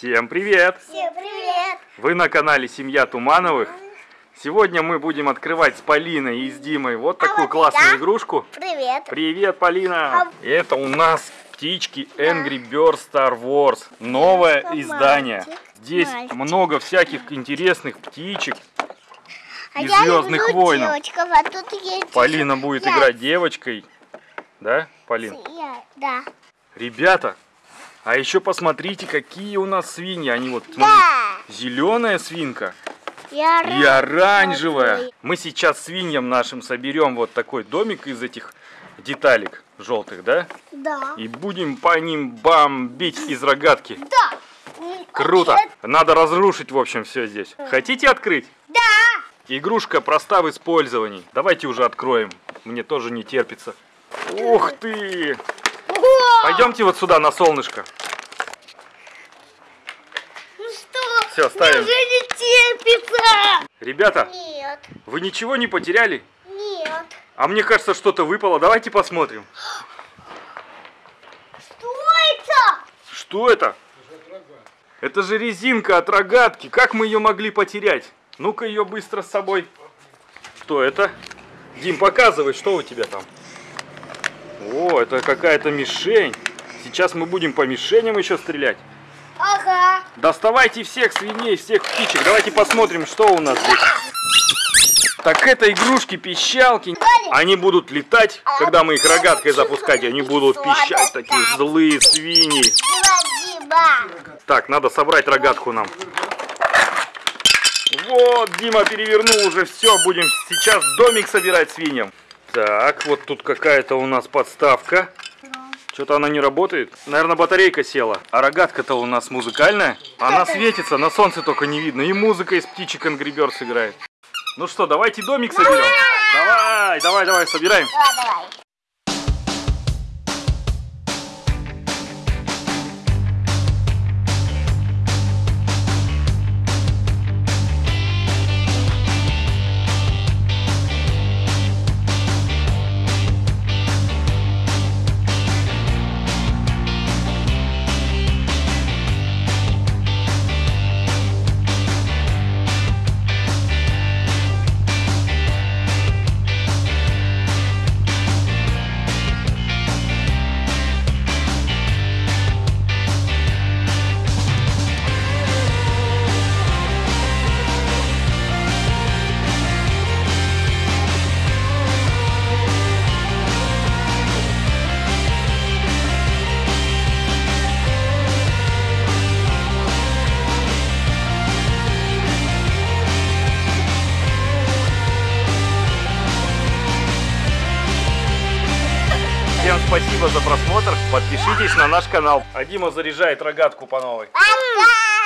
Всем привет! Всем привет! Вы на канале Семья Тумановых. Сегодня мы будем открывать с Полиной и с Димой вот такую вот классную это? игрушку. Привет! Привет, Полина! А- Это у нас птички Angry Birds Star Wars. Новое Это издание. мальчик, Здесь мальчик. много всяких интересных птичек. А из я «Звездных люблю войнов». девочков, а тут есть... Полина будет я. играть девочкой. Да, Полин? Я- Да. Ребята, а еще посмотрите, какие у нас свиньи. Они вот, смотрите, Да. зеленая свинка и рад. оранжевая. Мы сейчас свиньям нашим соберем вот такой домик из этих деталек желтых, да? Да. И будем по ним бомбить из рогатки. Да. Круто! Надо разрушить, в общем, все здесь. Хотите открыть? Да. Игрушка проста в использовании. Давайте уже откроем. Мне тоже не терпится. Ух ты! Пойдемте вот сюда на солнышко. Ну что? Всё, ставим. Мне уже не терпится. Ребята, Нет. вы ничего не потеряли? Нет. А мне кажется, что-то выпало. Давайте посмотрим. Что это? Что это? Это же резинка от рогатки. Как мы ее могли потерять? Ну-ка ее быстро с собой. Что это? Дим, показывай, что у тебя там. О, это какая-то мишень. Сейчас мы будем по мишеням еще стрелять. Ага. Доставайте всех свиней, всех птичек. Давайте посмотрим, что у нас здесь. Так это игрушки-пищалки. Они будут летать, когда мы их рогаткой запускать. Они будут пищать, такие злые свиньи. Так, надо собрать рогатку нам. Вот, Дима перевернул уже все. Будем сейчас домик собирать свиньям. Так, вот тут какая-то у нас подставка. Что-то она не работает. Наверное, батарейка села. А рогатка-то у нас музыкальная. Она светится, на солнце только не видно. И музыка из птичек Angry Birds играет. Ну что, давайте домик соберем. Давай, давай, давай, собираем. Да, давай. Всем спасибо за просмотр. Подпишитесь на наш канал. А Дима заряжает рогатку по новой. Пока.